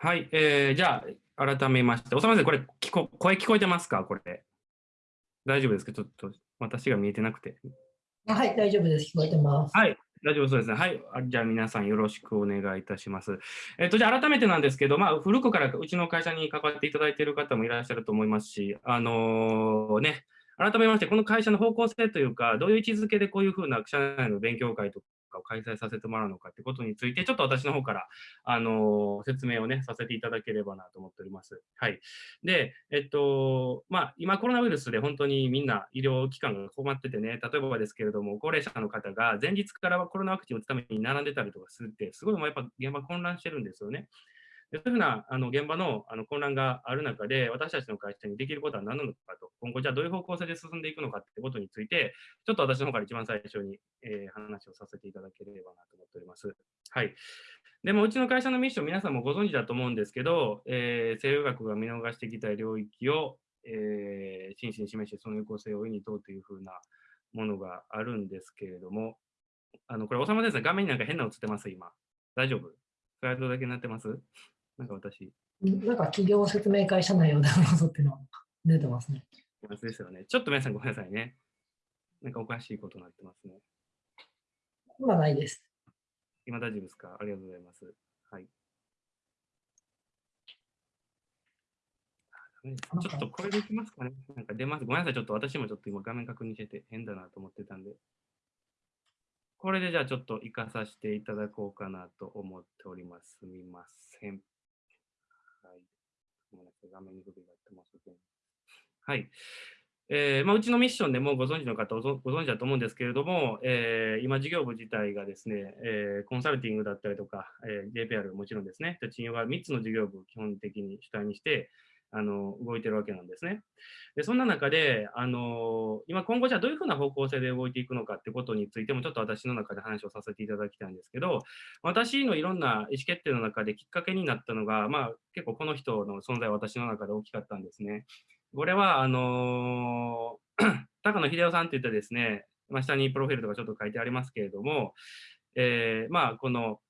はい、えー、じゃあ、改めまして、おさまさん、これ聞こ、声聞こえてますか？これ。大丈夫ですか？ちょっと私が見えてなくて。はい、大丈夫です。聞こえてます。はい、大丈夫そうですね。はい。じゃあ皆さんよろしくお願いいたします。えっと、じゃあ改めてなんですけど、まあ、古くからうちの会社に関わっていただいている方もいらっしゃると思いますし、あのー、ね、改めまして、この会社の方向性というか、どういう位置づけでこういうふうな社内の勉強会とかを開催させてもらうのかってことについて、ちょっと私の方から、あの説明をね、させていただければなと思っております。はい。で、えっと、まあ、今コロナウイルスで本当にみんな医療機関が困っててね、例えばですけれども、高齢者の方が前日からコロナワクチンを打つために並んでたりとかするって、すごいもうやっぱ現場混乱してるんですよね。でそういうふうなあの現場のあの混乱がある中で、私たちの会社にできることは何なのかと、今後じゃあどういう方向性で進んでいくのかってことについて、ちょっと私の方から一番最初に、えー、話をさせていただければなと思っております。はい。でも、うちの会社のミッション、皆さんもご存知だと思うんですけど、えー、西洋学が見逃してきた領域を、えー、真摯に示して、その有効性を上に問うというふうなものがあるんですけれども、あの、これ、おさまですね。画面になんか変な映ってます、今。大丈夫？スライドだけになってます？なんか私。なんか企業説明会社内をダウンロードっていうのは出てますね。ですよね。ちょっと皆さんごめんなさいね。なんかおかしいことになってますね。今ないです。今大丈夫ですか？ありがとうございます。はい。ちょっとこれできますかねなんか出ます。ごめんなさい。ちょっと私もちょっと今画面確認してて変だなと思ってたんで。これでじゃあちょっと活かさせていただこうかなと思っております。すみません。ごめんなさい、画面に不備があってます。はい。えーまあ、うちのミッションでもご存知の方ご存知だと思うんですけれども、えー、今事業部自体がですね、えー、コンサルティングだったりとか、えー、JPR もちろんですね、賃用が3つの事業部を基本的に主体にして、あの動いてるわけなんですね。でそんな中で、あの今今後じゃあどういうふうな方向性で動いていくのかってことについてもちょっと私の中で話をさせていただきたいんですけど、私のいろんな意思決定の中できっかけになったのが、まあ、結構この人の存在は私の中で大きかったんですね。これは、あの 高野秀夫さんって言ってですね、まあ、下にプロフィールとかちょっと書いてありますけれども、えー、まあ、この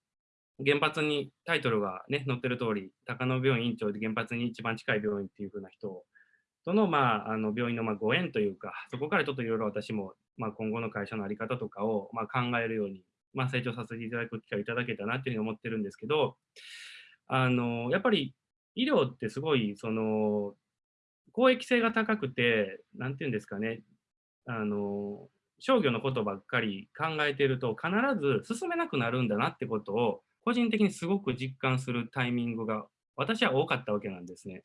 原発にタイトルが、ね、載ってる通り、高野病院院長で原発に一番近い病院っていう風な人との,、まあ、あの病院のまご縁というか、そこからちょっといろいろ私も、まあ、今後の会社の在り方とかを、ま考えるように、まあ、成長させていただく機会をいただけたなっていうふうに思ってるんですけど、あのやっぱり医療ってすごいその公益性が高くて、なんていうんですかね、あの商業のことばっかり考えてると必ず進めなくなるんだなってことを個人的にすごく実感するタイミングが私は多かったわけなんですね。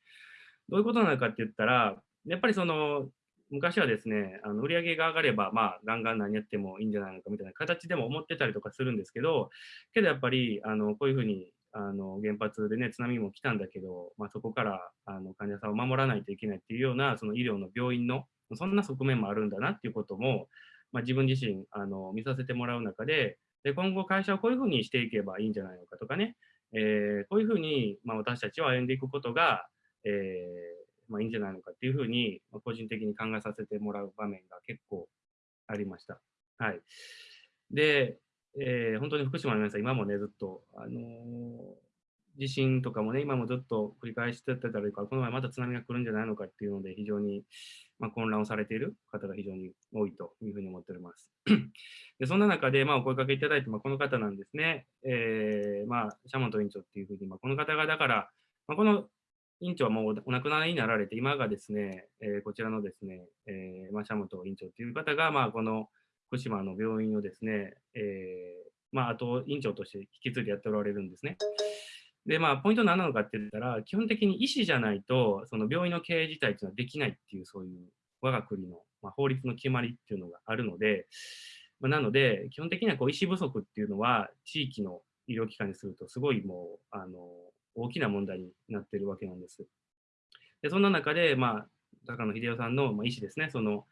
どういうことなのかって言ったら、やっぱりその昔はですね、あの売り上げが上がれば、まあ、ガンガン何やってもいいんじゃないのかみたいな形でも思ってたりとかするんですけど、けどやっぱり、あのこういうふうにあの原発でね、津波も来たんだけど、まあ、そこからあの患者さんを守らないといけないっていうような、その医療の病院の、そんな側面もあるんだなっていうことも、まあ、自分自身あの見させてもらう中で、で今後会社をこういうふうにしていけばいいんじゃないのかとかね、えー、こういうふうに、まあ、私たちは歩んでいくことが、えー、まあ、いいんじゃないのかっていうふうに、まあ、個人的に考えさせてもらう場面が結構ありました。はい。で、えー、本当に福島の皆さん、今もね、ずっと、あの、地震とかもね、今もずっと繰り返してたりとか、この前また津波が来るんじゃないのかっていうので、非常に、まあ、混乱をされている方が非常に多いというふうに思っております。でそんな中で、まあ、お声かけいただいて、まあ、この方なんですね。えー、まあ、シャモント院長っていうふうに、まあ、この方がだから、まあ、この院長はもうお亡くなりになられて、今がですね、えー、こちらのですね、えーまあ、シャモント院長っていう方が、まあ、この福島の病院をですね、えーまあ、あと院長として引き継いでやっておられるんですね。で、まあ、ポイントは何なのかって言ったら、基本的に医師じゃないと、その病院の経営自体っていうのはできないっていう、そういう我が国の、まあ、法律の決まりっていうのがあるので、まあ、なので、基本的にはこう医師不足っていうのは、地域の医療機関にすると、すごいもう、あの、大きな問題になってるわけなんです。で、そんな中で、まあ、高野秀夫さんの、まあ、医師ですね、その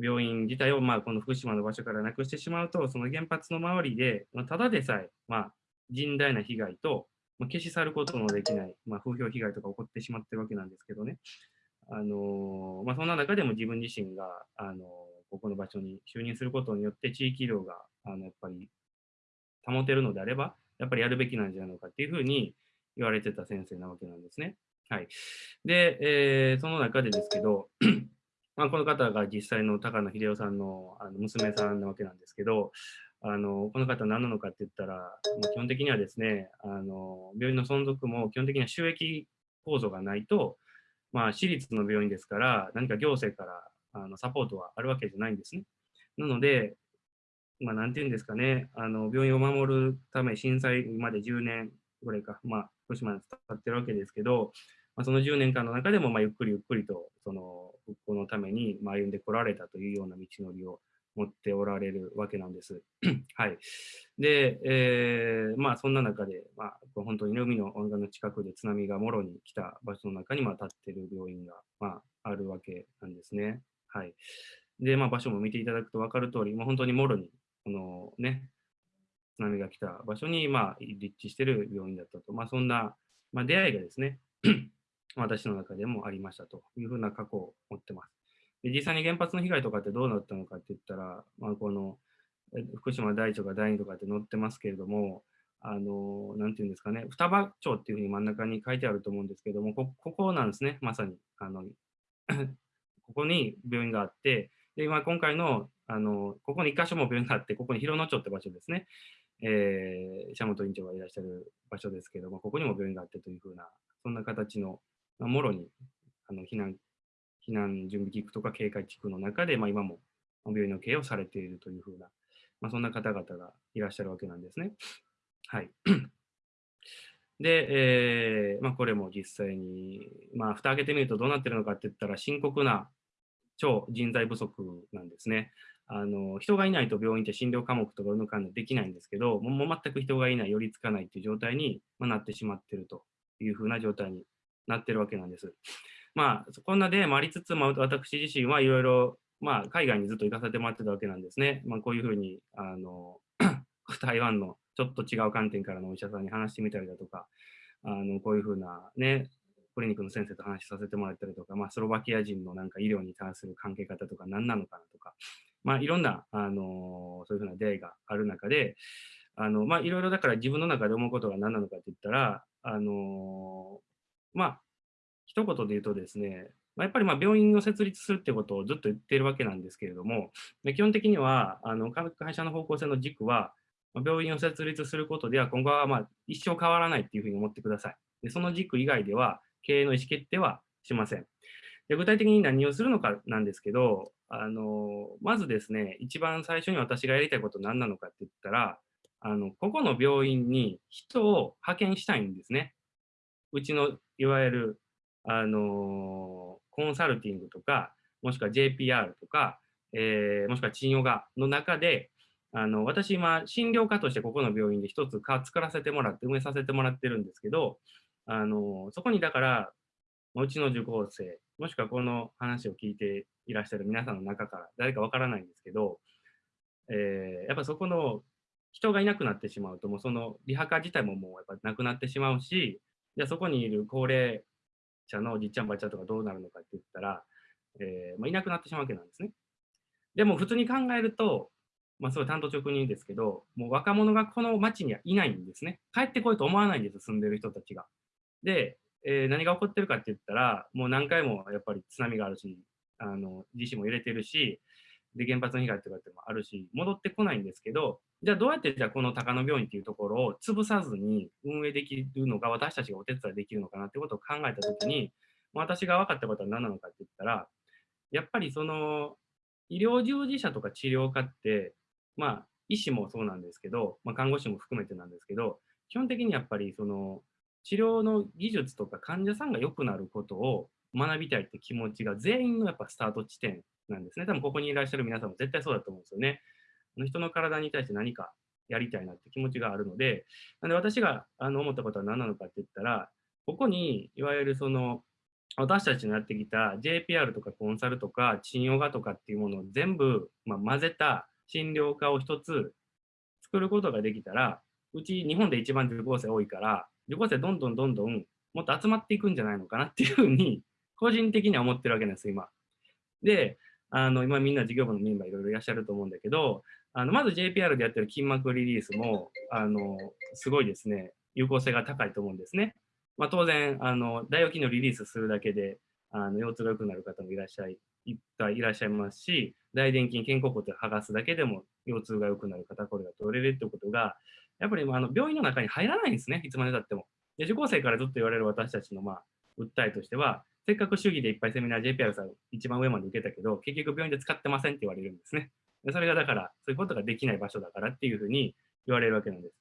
病院自体を、まあ、この福島の場所からなくしてしまうと、その原発の周りで、まあ、ただでさえ、まあ、甚大な被害と、まあ、消し去ることのできない、まあ、風評被害とか起こってしまってるわけなんですけどね。あのまあ、そんな中でも自分自身が、あのここの場所に就任することによって地域医療があのやっぱり保てるのであれば、やっぱりやるべきなんじゃないのかっていうふうに、言われてた先生なわけなんですね。はい。で、えー、その中でですけど、まあ、この方が実際の高野秀夫さんのあの娘さんなわけなんですけど、あのこの方何なのかって言ったら、まあ、基本的にはですねあの、病院の存続も基本的には収益構造がないと、まあ、私立の病院ですから、何か行政からあのサポートはあるわけじゃないんですね。なので、まあ、なんていうんですかね、あの病院を守るため、震災まで10年ぐらいか、まあ、福島に伝ってるわけですけど、まあ、その10年間の中でも、まあ、ゆっくりゆっくりと、その復興のために、まあ、歩んでこられたというような道のりを持っておられるわけなんです。はい。で、えー、まあそんな中で、まあ、本当に海の温暖の近くで津波がもろに来た場所の中に、まあ、立ってる病院が、まあ、あるわけなんですね。はい。で、まあ場所も見ていただくと分かる通り、まあ、本当にもろに、このね、津波が来た場所に、まあ、立地している病院だったと。まあそんな、まあ、出会いがですね、私の中でもありましたというふうな過去を持ってます。で実際に原発の被害とかってどうなったのかって言ったら、まあ、この福島第一とか第二とかって載ってますけれども、あの、なんていうんですかね、双葉町っていうふうに真ん中に書いてあると思うんですけども、こここなんですね、まさに。あの ここに病院があって、で今今回のあの、ここに1箇所も病院があって、ここに広野町って場所ですね、えー、社本院長がいらっしゃる場所ですけども、ここにも病院があってというふうな、そんな形の、まあ、もろにあの避難避難準備地区とか警戒地区の中で、まあ、今も病院の経営をされているというふうな、まあ、そんな方々がいらっしゃるわけなんですね。はい。で、えーまあ、これも実際に、まあ、蓋開けてみるとどうなってるのかって言ったら、深刻な超人材不足なんですね。あの人がいないと病院って診療科目とかうぬかんでできないんですけど、もう全く人がいない、寄りつかないっていう状態に、まあ、なってしまっているというふうな状態になってるわけなんです。まあ、こんなでもありつつ、まあ、私自身はいろいろ、まあ、海外にずっと行かせてもらってたわけなんですね。まあ、こういうふうに、あの、台湾のちょっと違う観点からのお医者さんに話してみたりだとか、あのこういうふうなね、クリニックの先生と話させてもらったりとか、まあ、スロバキア人のなんか医療に関する関係方とか何なのかなとか、まあ、いろんな、あのそういうふうな出会いがある中で、あのまあ、いろいろだから自分の中で思うことが何なのかって言ったら、あのまあ、一言で言うとですね、ま、やっぱりま病院を設立するってことをずっと言っているわけなんですけれども、基本的にはあの会社の方向性の軸は、病院を設立することでは今後はま一生変わらないっていうふうに思ってください。でその軸以外では経営の意思決定はしません。で具体的に何をするのかなんですけど、あのまずですね、一番最初に私がやりたいこと何なのかって言ったら、あのここの病院に人を派遣したいんですね。うちのいわゆるあのコンサルティングとか、もしくは JPR とか、えー、もしくは賃ヨガの中で、あの私今、診療科としてここの病院で一つ作らせてもらって、運営させてもらってるんですけど、あのそこにだから、うちの受講生、もしくはこの話を聞いていらっしゃる皆さんの中から誰かわからないんですけど、えー、やっぱそこの人がいなくなってしまうと、もうそのリハカ自体ももうやっぱなくなってしまうし、じゃあそこにいる高齢者のじっちゃんばっちゃんとかどうなるのかって言ったら、えー、まあ、いなくなってしまうわけなんですね。でも普通に考えると、まあ、すごい単刀直入ですけど、もう若者がこの町にはいないんですね。帰ってこいと思わないんです、住んでる人たちが。で、えー、何が起こってるかって言ったら、もう何回もやっぱり津波があるし、あの地震も揺れてるし、で原発の被害とかってもあるし、戻ってこないんですけど、じゃあどうやってじゃあこの高野病院っていうところを潰さずに運営できるのか、私たちがお手伝いできるのかなってことを考えたときに、私が分かったことは何なのかって言ったら、やっぱりその医療従事者とか治療家って、まあ医師もそうなんですけど、まあ、看護師も含めてなんですけど、基本的にやっぱりその治療の技術とか患者さんが良くなることを学びたいって気持ちが全員のやっぱスタート地点なんですね。多分ここにいらっしゃる皆さんも絶対そうだと思うんですよね。あの人の体に対して何かやりたいなって気持ちがあるので、なんで私があの思ったことは何なのかって言ったら、ここにいわゆるその私たちのやってきた JPR とかコンサルとか賃ヨガとかっていうものを全部、まあ、混ぜた診療科を一つ作ることができたら、うち日本で一番受講生多いから、受講生どんどんどんどんもっと集まっていくんじゃないのかなっていうふうに、個人的には思ってるわけなんです、今。で、あの今みんな事業部のメンバーいろいろいらっしゃると思うんだけど、あのまず JPR でやってる筋膜リリースもあのすごいですね、有効性が高いと思うんですね。まあ、当然、あの、大腰筋のリリースするだけで、あの、腰痛が良くなる方もいらっしゃい、いっぱいいらっしゃいますし、大臀筋、肩甲骨を剥がすだけでも腰痛が良くなる肩こりが取れるってことが、やっぱりあの病院の中に入らないんですね、いつまでたっても。で受講生からずっと言われる私たちの、まあ、訴えとしては、せっかく主義でいっぱいセミナー JPR さん一番上まで受けたけど、結局病院で使ってませんって言われるんですね。それがだから、そういうことができない場所だからっていうふうに言われるわけなんです。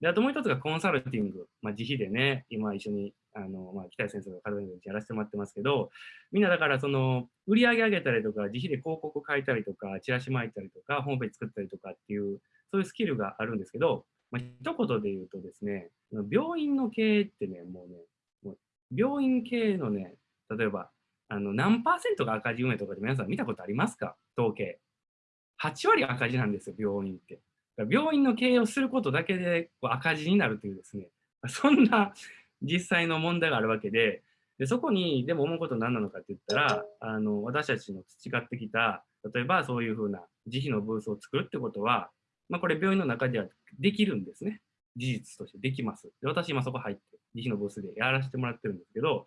で、あともう一つがコンサルティング。まあ、自費でね、今一緒に、あの、まあ、北谷先生が体のやらせてもらってますけど、みんなだからその、売り上げ上げたりとか、自費で広告書いたりとか、チラシ巻いたりとか、ホームページ作ったりとかっていう、そういうスキルがあるんですけど、まあ、一言で言うとですね、病院の経営ってね、もうね、もう病院経営のね、例えば、あの何パーセントが赤字運営とかで皆さん見たことありますか？統計。8割赤字なんですよ、病院って。病院の経営をすることだけでこう赤字になるというですね、そんな実際の問題があるわけで、でそこにでも思うことは何なのかって言ったら、あの私たちの培ってきた、例えばそういうふうな自費のブースを作るってことは、まあ、これ病院の中ではできるんですね。事実としてできます。で私今そこ入って、自費のブースでやらせてもらってるんですけど、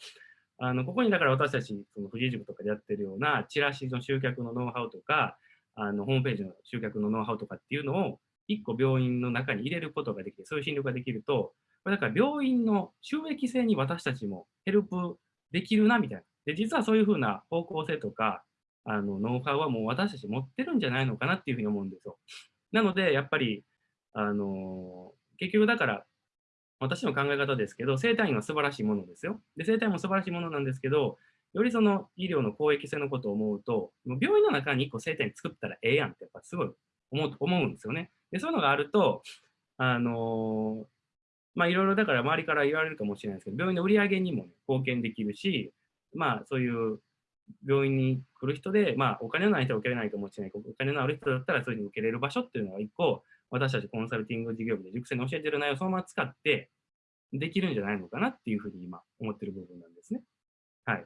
あのここにだから私たち、その富士塾とかでやってるようなチラシの集客のノウハウとか、あのホームページの集客のノウハウとかっていうのを1個病院の中に入れることができて、そういう診療ができると、これだから病院の収益性に私たちもヘルプできるなみたいな。で、実はそういうふうな方向性とか、あのノウハウはもう私たち持ってるんじゃないのかなっていうふうに思うんですよ。なので、やっぱり、あの結局だから、私の考え方ですけど、生体院は素晴らしいものですよ。で、生体院も素晴らしいものなんですけど、よりその医療の公益性のことを思うと、もう病院の中に1個生体院作ったらええやんってやっぱすごい思う思うんですよね。でそういうのがあると、あのまあいろいろだから周りから言われるかもしれないですけど、病院の売り上げにも、ね、貢献できるし、まあそういう病院に来る人で、まあお金のない人は受けれないかもしれないけど、お金のある人だったらそういうふうに受けれる場所っていうのは一個、私たちコンサルティング事業部で塾生に教えてる内容をそのまま使ってできるんじゃないのかなっていうふうに今思ってる部分なんですね。はい。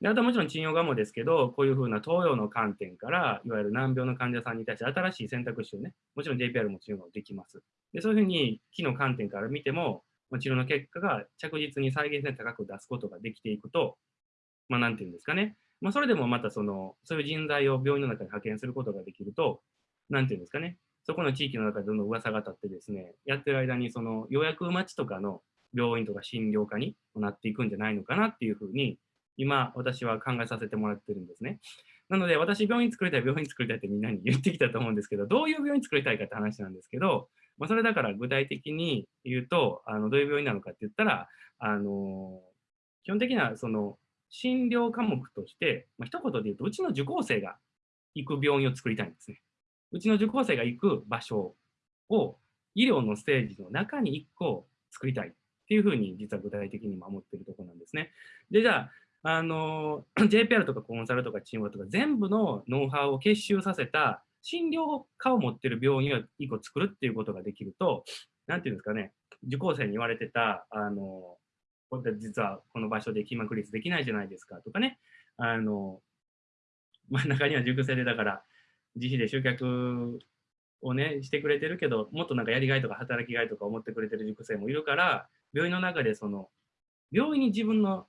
であとはもちろん治療側もですけど、こういうふうな東洋の観点から、いわゆる難病の患者さんに対して新しい選択肢をね、もちろん JPR も治療ができます。でそういうふうに、木の観点から見ても、治療の結果が着実に再現性高く出すことができていくと、まあ、なんていうんですかね。まあ、それでもまたその、そういう人材を病院の中に派遣することができると、なんていうんですかね。そこの地域の中でどんどん噂が立ってですね、やってる間にその予約待ちとかの病院とか診療科になっていくんじゃないのかなっていうふうに今、私は考えさせてもらってるんですね。なので、私、病院作りたい、病院作りたいってみんなに言ってきたと思うんですけど、どういう病院作りたいかって話なんですけど、まあ、それだから具体的に言うと、あのどういう病院なのかって言ったら、あの基本的なその診療科目として、まあ、一言で言うと、うちの受講生が行く病院を作りたいんですね。うちの受講生が行く場所を医療のステージの中に1個作りたいっていうふうに実は具体的に守っているところなんですね。で、じゃあ、あの JPR とかコンサルとかチームとか全部のノウハウを結集させた診療科を持っている病院を1個作るっていうことができると、なんていうんですかね、受講生に言われてた、あの実はこの場所で金膜率できないじゃないですかとかね、あのまあ、中には塾生でだから自費で集客をね、してくれてるけど、もっとなんかやりがいとか働きがいとか思ってくれてる塾生もいるから、病院の中でその、病院に自分の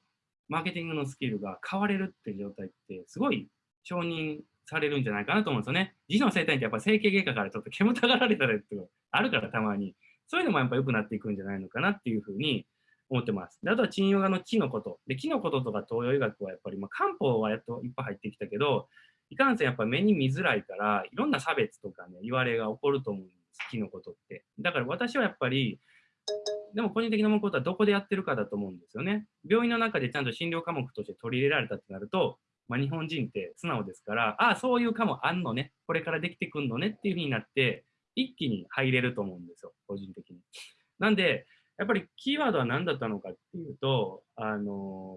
マーケティングのスキルが変われるっていう状態ってすごい承認されるんじゃないかなと思うんですよね。自の生態ってやっぱ整形外科からちょっと煙たがられたりってあるからたまに。そういうのもやっぱ良くなっていくんじゃないのかなっていうふうに思ってます。であとは鎮ヨガの木のこと。で、木のこととか東洋医学はやっぱり、まあ、漢方はやっといっぱい入ってきたけど、いかんせんやっぱ目に見づらいから、いろんな差別とかね、言われが起こると思うんです、木のことって。だから私はやっぱり、でも個人的な思うことはどこでやってるかだと思うんですよね。病院の中でちゃんと診療科目として取り入れられたってなると、まあ、日本人って素直ですから、ああ、そういう科目あんのね、これからできてくんのねっていうふうになって、一気に入れると思うんですよ、個人的に。なんで、やっぱりキーワードは何だったのかっていうと、あの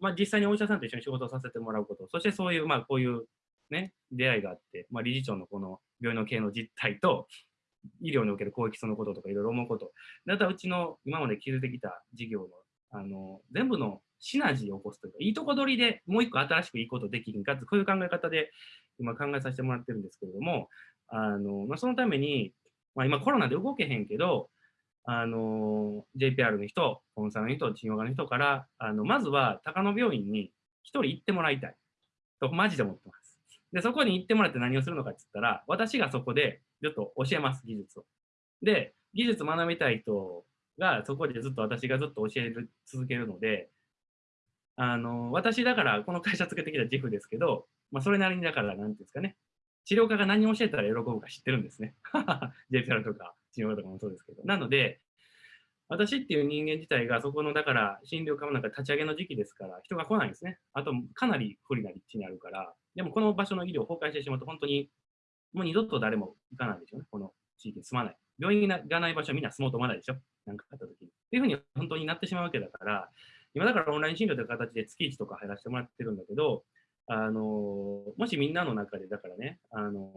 ー、まあ、実際にお医者さんと一緒に仕事をさせてもらうこと、そしてそういう、まあ、こういうね、出会いがあって、まあ、理事長のこの病院の経営の実態と、医療における公益そのこととかいろいろ思うこと。だったうちの今まで築いてきた事業の、あの、全部のシナジーを起こすというか、いいとこ取りでもう一個新しくいいことできるんかって、こういう考え方で今考えさせてもらってるんですけれども、あの、まあ、そのために、まあ、今コロナで動けへんけど、あの JPR の人、コンサルの人、治療科の人から、あのまずは高野病院に一人行ってもらいたいと、マジで思ってます。で、そこに行ってもらって何をするのかって言ったら、私がそこでちょっと教えます、技術を。で、技術学びたい人がそこでずっと私がずっと教える続けるので、あの私だからこの会社つけてきた自負ですけど、まあ、それなりにだから、なんていうんですかね、治療家が何を教えたら喜ぶか知ってるんですね。ははは JPR とか治療家とかもそうですけど。なので、私っていう人間自体がそこの、だから診療科もなんか立ち上げの時期ですから、人が来ないんですね。あと、かなり不利な立地にあるから、でもこの場所の医療崩壊してしまうと、本当にもう二度と誰も行かないでしょうね、この地域に住まない。病院がない場所はみんな住もうと思わないでしょ、なんかあった時に。っていうふうに本当になってしまうわけだから、今だからオンライン診療という形で月1とか入らせてもらってるんだけど、あのもしみんなの中でだからね、あの、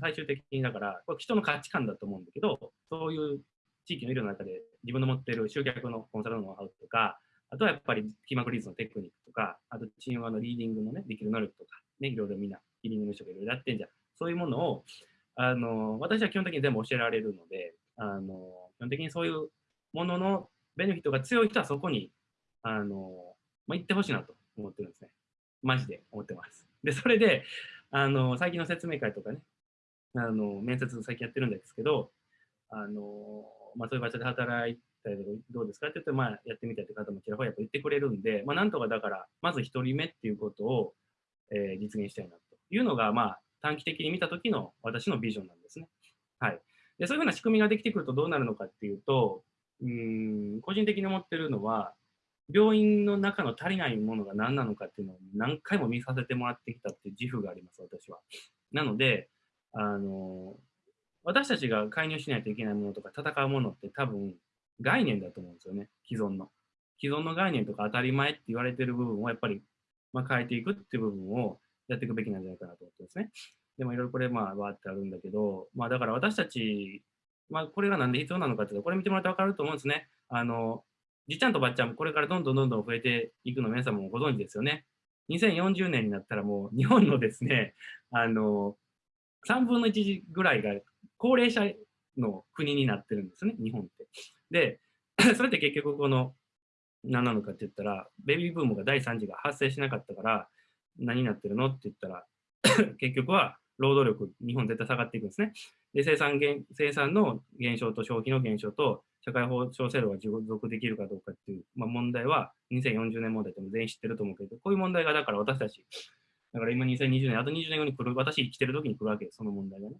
最終的にだから、これ人の価値観だと思うんだけど、そういう地域の医療の中で自分の持っている集客のコンサルのノウハウとか、あとはやっぱり気膜リーズのテクニックとか、あとチームのリーディングのね、できる能力とか、ね、いろいろみんな、ヒーリングの人がいろいろやってんじゃん。そういうものを、あの私は基本的に全部教えられるので、あの基本的にそういうもののベネフィットが強い人はそこにあの、まあ、行ってほしいなと思ってるんですね。マジで思ってます。で、それで、あの最近の説明会とかね、あの面接最近やってるんですけど、あのまあ、そういう場所で働いたりどうですか？って言って、まあ、やってみたいという方もちらほらやっぱ言ってくれるんで、まあ、なんとかだから、まず1人目っていうことを、えー、実現したいなというのが、まあ、短期的に見た時の私のビジョンなんですね。はい。で、そういうふうな仕組みができてくるとどうなるのかっていうと、うん、個人的に思ってるのは、病院の中の足りないものが何なのかっていうのを何回も見させてもらってきたっていう自負があります、私は。なので、あの、私たちが介入しないといけないものとか戦うものって多分概念だと思うんですよね、既存の。既存の概念とか当たり前って言われてる部分をやっぱり、まあ、変えていくっていう部分をやっていくべきなんじゃないかなと思ってですね。でもいろいろこれまあわってあるんだけど、まあだから私たち、まあこれがなんで必要なのかっていうと、これ見てもらってわかると思うんですね。あの、じっちゃんとばっちゃんもこれからどんどんどんどん増えていくの皆さんもご存知ですよね。2040年になったらもう日本のですね、あの、3分の1ぐらいが高齢者の国になってるんですね、日本って。で、それって結局この、何なのかって言ったら、ベビーブームが第3次が発生しなかったから、何になってるのって言ったら、結局は労働力、日本絶対下がっていくんですね。で、生産減生産の減少と消費の減少と、社会保障制度が持続できるかどうかっていう、まあ、問題は、2040年問題っても全員知ってると思うけど、こういう問題がだから私たち、だから今2020年、あと20年後に来る、私生きてる時に来るわけです、その問題がね。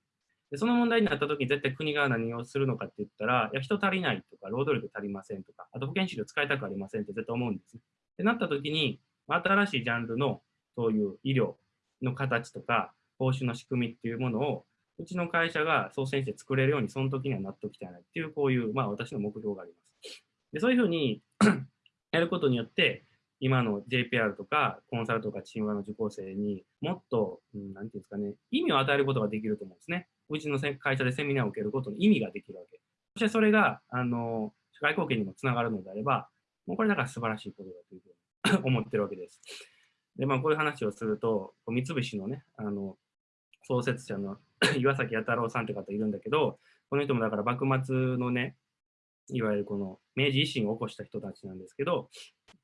でその問題になった時に絶対国が何をするのかって言ったら、いや、人足りないとか、労働力足りませんとか、あと保険資料使いたくありませんって絶対思うんですね。ってなった時に、新しいジャンルのそういう医療の形とか、報酬の仕組みっていうものを、うちの会社が率先して作れるように、その時にはなっておきたいなっていう、こういう、まあ私の目標があります。で、そういうふうに やることによって、今の JPR とかコンサルとかチームの受講生にもっと、うん、なんていうんですかね、意味を与えることができると思うんですね。うちの会社でセミナーを受けることに意味ができるわけ。そしてそれが、あの、社会貢献にもつながるのであれば、もうこれだから素晴らしいことだというふうに思ってるわけです。で、まあこういう話をすると、三菱のね、あの、創設者の 岩崎弥太郎さんって方いるんだけど、この人もだから幕末のね、いわゆるこの明治維新を起こした人たちなんですけど、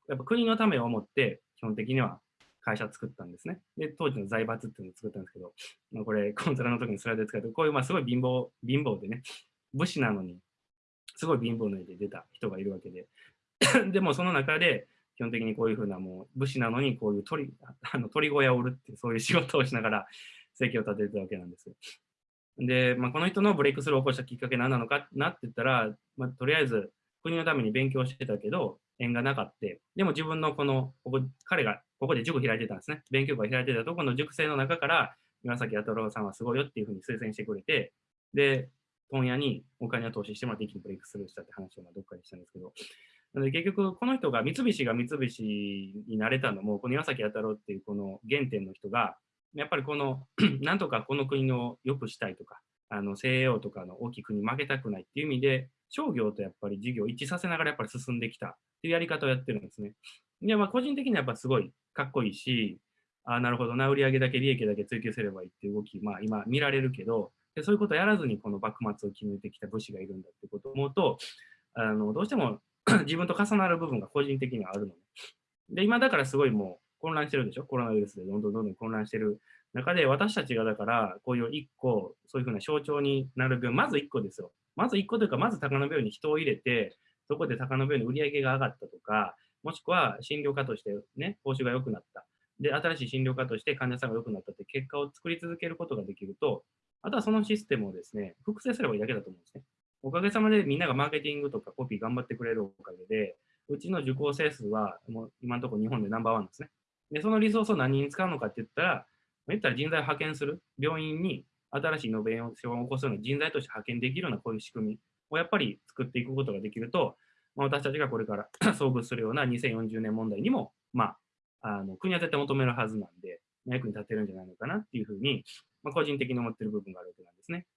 やっぱ国のためを思って、基本的には会社作ったんですね。で、当時の財閥っていうのを作ったんですけど、まあ、これ、コンサルの時にスライドで使って、こういうまあすごい貧乏、貧乏でね、武士なのに、すごい貧乏の絵で出た人がいるわけで、でもその中で、基本的にこういうふうなもう武士なのにこういう鳥あの鳥小屋を売るっていうそういう仕事をしながら生計を立ててたわけなんです。で、まあ、この人のブレイクスルーを起こしたきっかけ何なのかなって言ったら、まあ、とりあえず国のために勉強してたけど、縁がなかった。でも自分のこの、ここ彼がここで塾開いてたんですね。勉強会開いてたとこの塾生の中から、岩崎弥太郎さんはすごいよっていうふうに推薦してくれて、で、問屋にお金を投資してもらって一気にブレイクスルーしたって話をどっかにしたんですけど、なので結局この人が三菱が三菱になれたのも、この岩崎弥太郎っていうこの原点の人が、やっぱりこの、なんとかこの国を良くしたいとか、あの西洋とかの大きい国に負けたくないっていう意味で、商業とやっぱり事業を一致させながらやっぱり進んできたっていうやり方をやってるんですね。で、まあ個人的にはやっぱすごいかっこいいし、ああ、なるほどな、売上だけ利益だけ追求すればいいっていう動き、まあ今見られるけど、でそういうことをやらずにこの幕末を決めてきた武士がいるんだってことを思うと、あのどうしても 自分と重なる部分が個人的にはあるので、で、今だからすごいもう混乱してるでしょ？コロナウイルスでどんどんどんどん混乱してる中で、私たちがだからこういう一個、そういうふうな象徴になる分、まず一個ですよ。まず一個というか、まず高野病院に人を入れて、そこで高野病院の売り上げが上がったとか、もしくは診療科としてね、報酬が良くなった。で、新しい診療科として患者さんが良くなったって結果を作り続けることができると、あとはそのシステムをですね、複製すればいいだけだと思うんですね。おかげさまでみんながマーケティングとかコピー頑張ってくれるおかげで、うちの受講生数はもう今のところ日本でナンバーワンですね。で、そのリソースを何に使うのかって言ったら、言ったら人材を派遣する、病院に新しいイノベーションを起こすような人材として派遣できるようなこういう仕組みをやっぱり作っていくことができると、まあ、私たちがこれから 遭遇するような2040年問題にも、まあ、あの国は絶対求めるはずなんで、役に立てるんじゃないのかなっていうふうに、まあ、個人的に思ってる部分があるわけなんですね。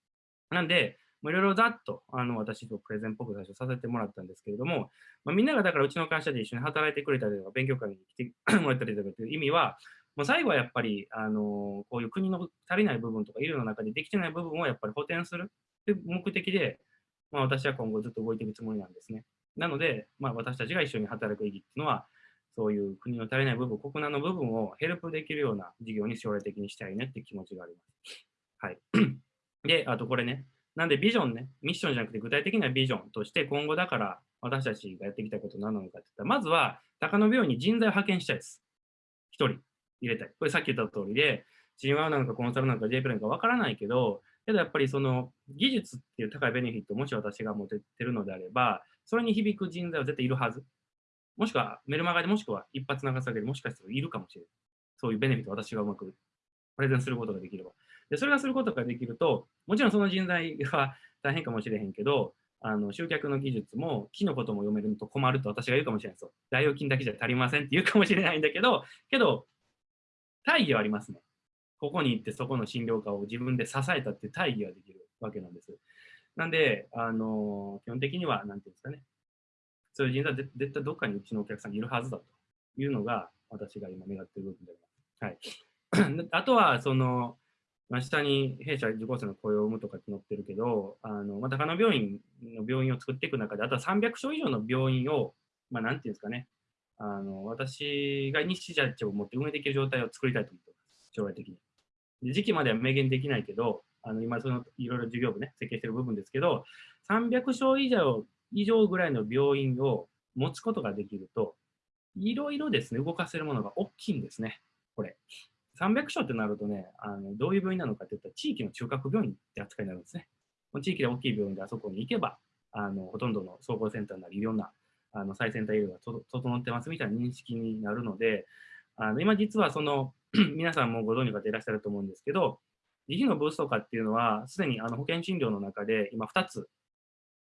なんで、いろいろざっとあの私とプレゼンっぽく最初させてもらったんですけれども、まあ、みんながだからうちの会社で一緒に働いてくれたりとか、勉強会に来て もらったりとかという意味は、もう最後はやっぱり、あのこういう国の足りない部分とか医療の中でできてない部分をやっぱり補填するという目的で、まあ、私は今後ずっと動いていくつもりなんですね。なので、まあ、私たちが一緒に働く意義っていうのは、そういう国の足りない部分、国難の部分をヘルプできるような事業に将来的にしたいねって気持ちがあります。はい。で、あとこれね、なんでビジョンね、ミッションじゃなくて具体的なビジョンとして今後だから私たちがやってきたこと何なのかって言ったら、まずは高野病院に人材を派遣したいです。1人入れたい。これさっき言った通りで、チームワーなのかコンサルなのか JP なのかわからないけど、けどやっぱりその技術っていう高いベネフィットをもし私が持ててるのであれば、それに響く人材は絶対いるはず。もしくはメルマガでもしくは一発流されるもしかしたらいるかもしれない。そういうベネフィットを私がうまくプレゼンすることができれば。で、それがすることができると、もちろんその人材は大変かもしれへんけど、あの集客の技術も木のことも読めると困ると私が言うかもしれないですよ。大預金だけじゃ足りませんって言うかもしれないんだけど、けど、大義はありますね。ここに行ってそこの診療科を自分で支えたっていう大義はできるわけなんです。なんで、あの基本的には、なんていうんですかね、そういう人材は絶対どっかにうちのお客さんにいるはずだというのが、私が今願っている部分であります。はい、あとは、その、まあ、下に弊社受講生の雇用を生むとかって載ってるけど、あのまあ、高野病院の病院を作っていく中で、あとは300床以上の病院を、まあ、なんていうんですかね、あの私が日社長を持って運営できる状態を作りたいと思ってます、将来的に。で時期までは明言できないけど、あの今そのいろいろ事業部ね、設計してる部分ですけど、300床以上以上ぐらいの病院を持つことができると、いろいろですね、動かせるものが大きいんですね、これ。300床ってなるとね、あのどういう病院なのかっていったら、地域の中核病院って扱いになるんですね。地域で大きい病院であそこに行けば、あのほとんどの総合センターなり、いろんなあの最先端医療が整ってますみたいな認識になるので、あの今実はその 皆さんもご存知の方いらっしゃると思うんですけど、自費のブースト化っていうのは、すでにあの保険診療の中で今2つ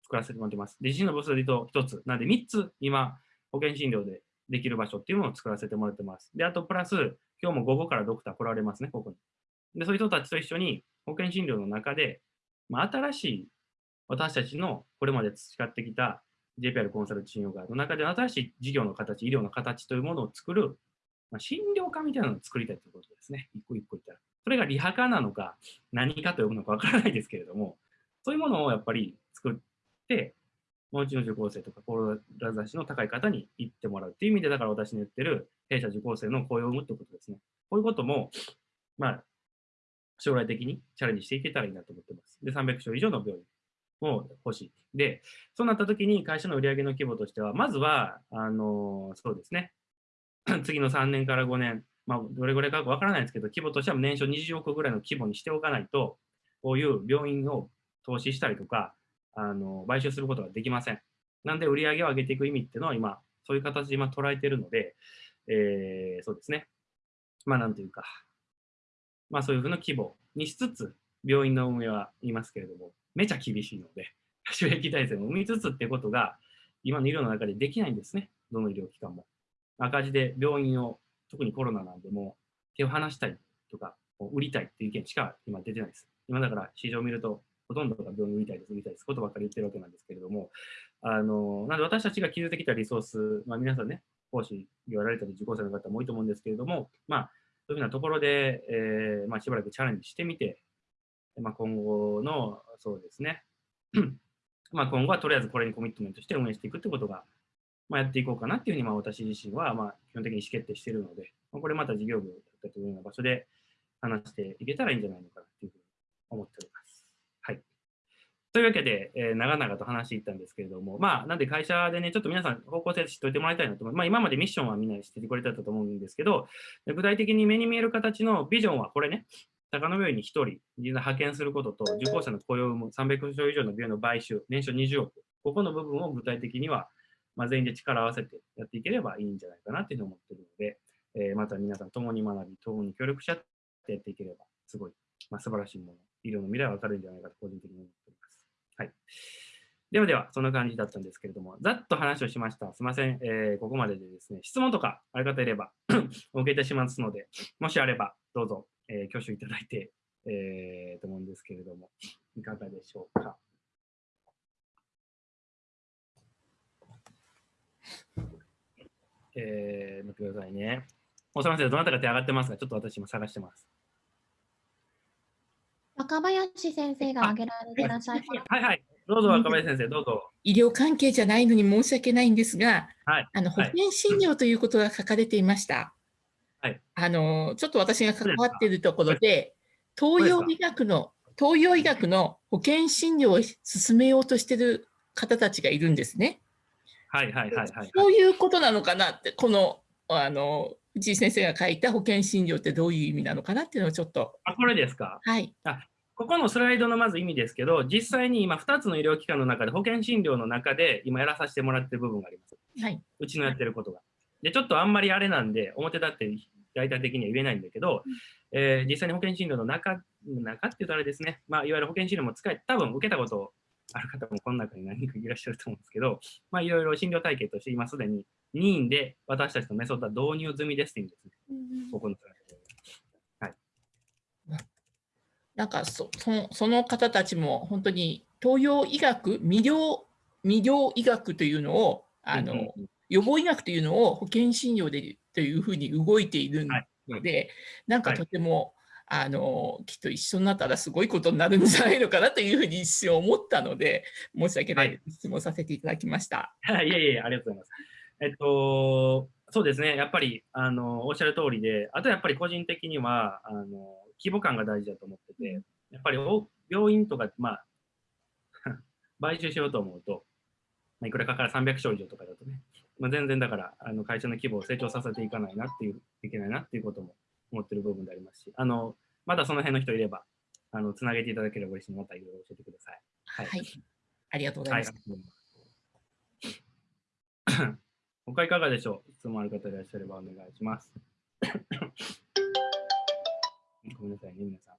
作らせてもらってます。自費のブーストで言うと1つ。なんで3つ今保険診療でできる場所っていうのを作らせてもらってます。で、あとプラス今日も午後からドクター来られますね、ここに。で、そういう人たちと一緒に保険診療の中で、まあ、新しい私たちのこれまで培ってきた JPR コンサルチン療ガーの中で新しい事業の形、医療の形というものを作る、まあ、診療科みたいなのを作りたいということですね。一個一個言ったら。それがリハ科なのか何かと呼ぶのかわからないですけれども、そういうものをやっぱり作って、もうちの受講生とか志の高い方に行ってもらうっていう意味で、だから私の言ってる弊社受講生の雇用を生むってことですね。こういうことも、まあ、将来的にチャレンジしていけたらいいなと思ってます。で、300床以上の病院も欲しい。で、そうなった時に会社の売上の規模としては、まずは、あのそうですね、次の3年から5年、まあ、どれぐらいかわからないですけど、規模としては年商20億ぐらいの規模にしておかないと、こういう病院を投資したりとか、あの買収することができません。なんで、売り上げを上げていく意味っていうのは今、そういう形で今捉えているので、えー、そうですね。まあ、なんというか、まあ、そういうふうな規模にしつつ、病院の運営は言いますけれども、めちゃ厳しいので、収益体制も生みつつってことが、今の医療の中でできないんですね。どの医療機関も。赤字で病院を、特にコロナなんで、も手を離したいとか、売りたいっていう意見しか今出てないです。今だから市場を見ると、ほとんどが病院売りたいです、売りたいです、ことばっかり言ってるわけなんですけれども、あの、なので私たちが築いてきたリソース、まあ皆さんね、講師言われたり受講生の方も多いと思うんですけれども、まあ、そういうふうなところで、えー、まあしばらくチャレンジしてみて、まあ今後の、そうですね、まあ、今後はとりあえずこれにコミットメントして運営していくってことが、まあ、やっていこうかなっていうふうに、まあ、私自身は、まあ、基本的に意思決定しているので、まあ、これまた事業部だったというような場所で話していけたらいいんじゃないのかなっていうふうに思っております。はい。というわけで、えー長々と話していったんですけれども、まあ、なんで会社でね、ちょっと皆さん方向性知っておいてもらいたいなと思う。まあ、今までミッションはみんな知っててくれてたと思うんですけど、具体的に目に見える形のビジョンはこれね、高野病院に1人、実際派遣することと、受講者の雇用を生む300床以上の病院の買収、年商20億、ここの部分を具体的には、まあ、全員で力を合わせてやっていければいいんじゃないかなっていうふうに思っているので、えーまた皆さん共に学び、共に協力し合ってやっていければ、すごい、まあ、素晴らしいもの、医療の未来は明るいんじゃないかと個人的に思っております。はい。ではでは、そんな感じだったんですけれども、ざっと話をしました。すみません、えーここまででですね、質問とかある方いれば お受けいたしますので、もしあればどうぞ、えー挙手いただいて、えーと思うんですけれども、いかがでしょうか？えー、待ってくださいね。おさません、どなたか手上がってますが、ちょっと私今探してます。若林先生が挙げられていらっしゃいます。はいはい、どうぞ若林先生、どうぞ。医療関係じゃないのに申し訳ないんですが、はいあの保はい険診療ということが書かれていました。はいあのちょっと私が関わっているところで、東洋医学の東洋医学の保険診療を進めようとしている方たちがいるんですね。はいはいはいはい。そういうことなのかなって、このあの藤井先生が書いた保険診療ってどういう意味なのかなっていうのをちょっと、あ、これですか？はい、ここのスライドのまず意味ですけど、実際に今2つの医療機関の中で保険診療の中で今やらさせてもらってる部分があります。はい、うちのやってることが。で、ちょっとあんまりあれなんで、表立って大体的には言えないんだけど、えー実際に保険診療の中、中っていうとあれですね、まあ、いわゆる保険診療も使え、多分受けたことある方もこの中に何人かいらっしゃると思うんですけど、まあ、いろいろ診療体系として今すでに任意で私たちのメソッドは導入済みですっていう意味ですね。ここのスライドでなんかそそのその方たちも本当に東洋医学、未療未療医学というのをあの、うんうんうん予防医学というのを保険診療でというふうに動いているので、なんかはい。とても、あのきっと一緒になったらすごいことになるんじゃないのかなというふうに一瞬思ったので、申し訳ないです、質問させていただきました。はい、いえいえ、ありがとうございます。えっと、そうですね、やっぱり、あの、おっしゃる通りで、あとやっぱり個人的には、あの、規模感が大事だと思ってて、やっぱりお病院とか、まあ、買収しようと思うと、まあいくらかかる？300床以上とかだとね、まあ、全然だから、あの会社の規模を成長させていかないなっていう、いけないなっていうことも思ってる部分でありますし、あの、まだその辺の人いれば、あの、つなげていただければ嬉しいまたいろいろ教えてください。はいはい、ありがとうござはいいます。。他いかがでしょう？質問ある方いらっしゃればお願いします。ごめんなさいね、皆さん。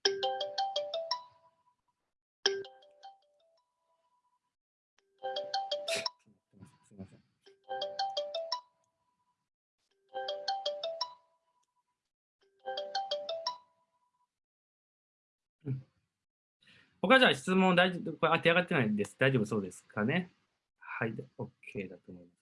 他じゃあ質問大丈夫、これ当て上がってないです。大丈夫そうですかね？はい、OK だと思います。